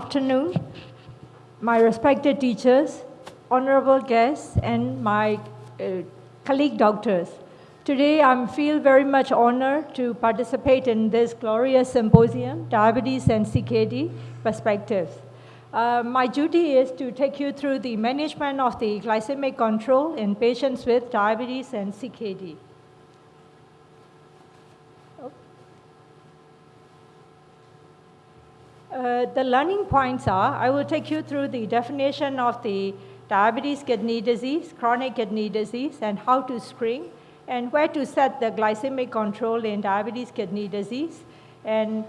afternoon, my respected teachers, honorable guests, and my uh, colleague doctors. Today, I feel very much honored to participate in this glorious symposium, Diabetes and CKD Perspectives. Uh, my duty is to take you through the management of the glycemic control in patients with diabetes and CKD. Uh, the learning points are, I will take you through the definition of the diabetes kidney disease, chronic kidney disease, and how to screen, and where to set the glycemic control in diabetes kidney disease, and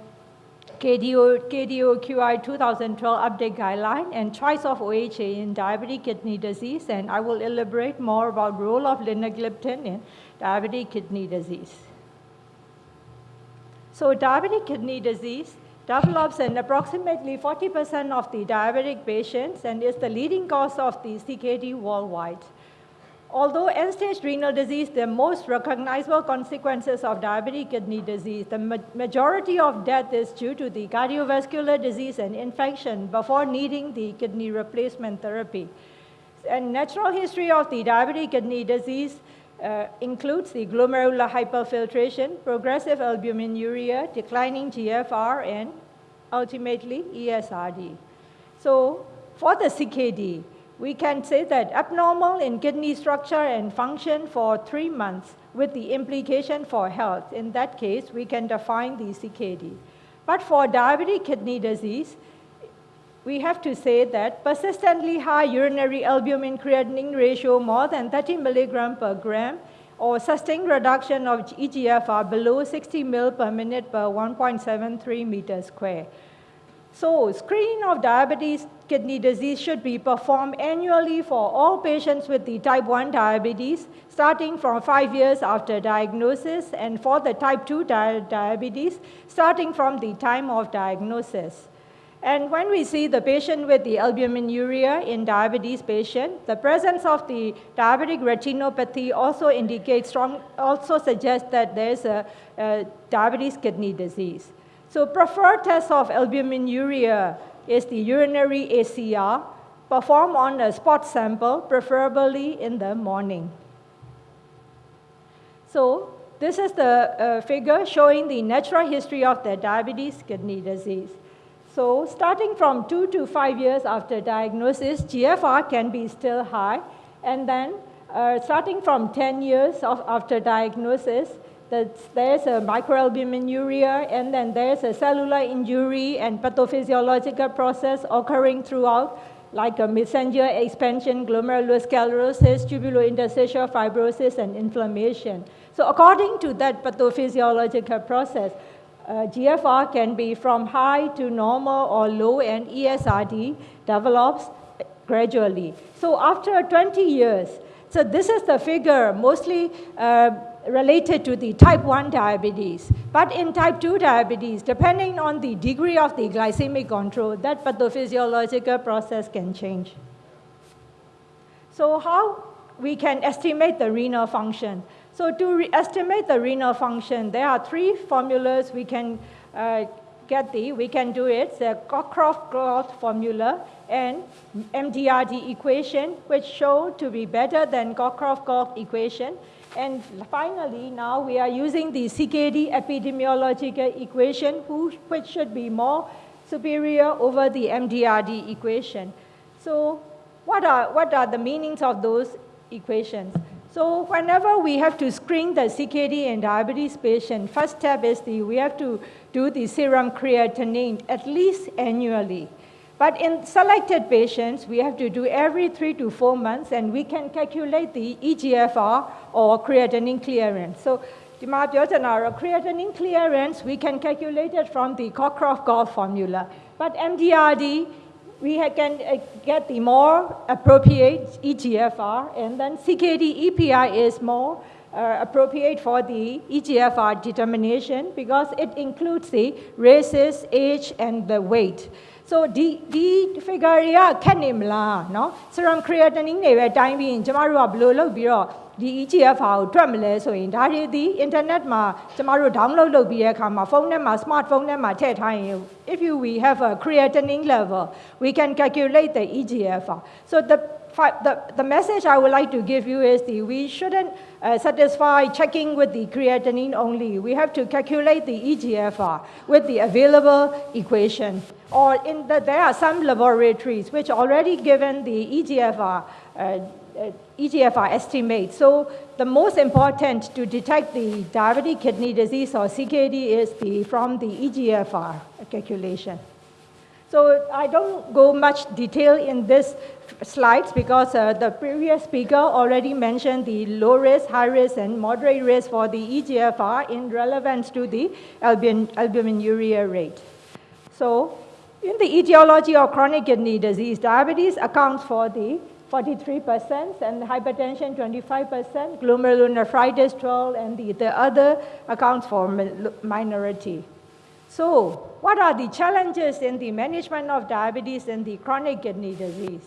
KDO, KDOQI 2012 update guideline, and choice of OHA in diabetic kidney disease, and I will elaborate more about role of linagliptin in diabetic kidney disease. So diabetic kidney disease develops in approximately 40% of the diabetic patients and is the leading cause of the CKD worldwide. Although end-stage renal disease, the most recognizable consequences of diabetic kidney disease, the ma majority of death is due to the cardiovascular disease and infection before needing the kidney replacement therapy. And natural history of the diabetic kidney disease uh, includes the glomerular hyperfiltration, progressive albuminuria, declining GFR, and ultimately ESRD. So for the CKD, we can say that abnormal in kidney structure and function for three months with the implication for health. In that case, we can define the CKD. But for diabetic kidney disease, we have to say that persistently high urinary albumin creatinine ratio more than 30 milligram per gram or sustained reduction of EGFR below 60 ml per minute per 1.73 meter square. So screening of diabetes kidney disease should be performed annually for all patients with the type 1 diabetes, starting from five years after diagnosis, and for the type 2 di diabetes, starting from the time of diagnosis. And when we see the patient with the albuminuria in diabetes patient, the presence of the diabetic retinopathy also indicates strong, also suggests that there's a, a diabetes kidney disease. So preferred test of albuminuria is the urinary ACR, performed on a spot sample, preferably in the morning. So this is the uh, figure showing the natural history of the diabetes kidney disease. So starting from two to five years after diagnosis, GFR can be still high. And then uh, starting from 10 years of, after diagnosis, there's a microalbuminuria, and then there's a cellular injury and pathophysiological process occurring throughout, like a mesangial expansion, glomerulosclerosis, tubulointerstitial fibrosis, and inflammation. So according to that pathophysiological process, uh, GFR can be from high to normal or low, and ESRD develops gradually. So after 20 years, so this is the figure mostly uh, related to the type 1 diabetes. But in type 2 diabetes, depending on the degree of the glycemic control, that pathophysiological process can change. So how we can estimate the renal function? So to estimate the renal function, there are three formulas we can uh, get the, we can do it, the Cockcroft-Gault formula and MDRD equation, which show to be better than Cockcroft-Gault equation. And finally, now we are using the CKD epidemiological equation, which should be more superior over the MDRD equation. So what are, what are the meanings of those equations? So whenever we have to screen the CKD and diabetes patient, first step is the, we have to do the serum creatinine at least annually. But in selected patients, we have to do every three to four months, and we can calculate the EGFR or creatinine clearance. So creatinine clearance, we can calculate it from the Cockcroft-Gault formula. But MDRD, we can uh, get the more appropriate EGFR, and then CKD EPI is more uh, appropriate for the EGFR determination because it includes the races, age, and the weight. so ဒီဒီ figure တွေကခက်နေမလားเนาะ serum creatinine တွေပဲတိုင်းပြီးရင်ကျမတို့ကဘယ်လိုလုပ်ပြီးတော့ ဒီ EGFR ကိုတွက်မလဲဆိုရင်ဒါတွေဒီ internet မှာကျမတို့ download လုပ်ပြီးတဲ့အခါမှာဖုန်းထဲမှာ smartphone ထဲမှာထည့်ထားရင် if you we have a creatinine level we can calculate the EGFR so the the, the message I would like to give you is the, we shouldn't uh, satisfy checking with the creatinine only. We have to calculate the EGFR with the available equation. Or in the, there are some laboratories which already given the EGFR uh, uh, EGFR estimate. So the most important to detect the diabetic kidney disease or CKD is the, from the EGFR calculation. So I don't go much detail in this slides because uh, the previous speaker already mentioned the low risk, high risk, and moderate risk for the EGFR in relevance to the albumin, albuminuria rate. So in the etiology of chronic kidney disease, diabetes accounts for the 43%, and hypertension 25%, glomerulonephritis 12, and the, the other accounts for minority. So what are the challenges in the management of diabetes and the chronic kidney disease?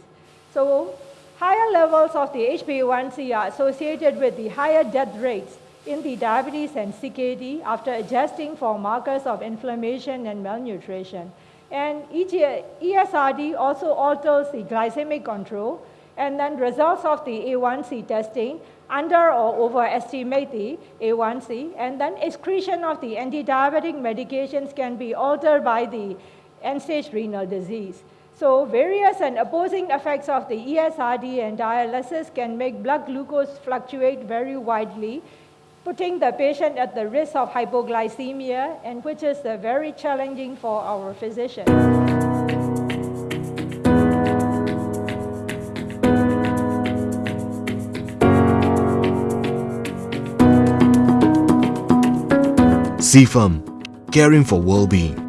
So higher levels of the HbA1c are associated with the higher death rates in the diabetes and CKD after adjusting for markers of inflammation and malnutrition. And ESRD also alters the glycemic control, and then results of the A1C testing under or overestimate the A1C, and then excretion of the anti-diabetic medications can be altered by the end-stage renal disease. So various and opposing effects of the ESRD and dialysis can make blood glucose fluctuate very widely, putting the patient at the risk of hypoglycemia, and which is very challenging for our physicians. CFAM, caring for well-being.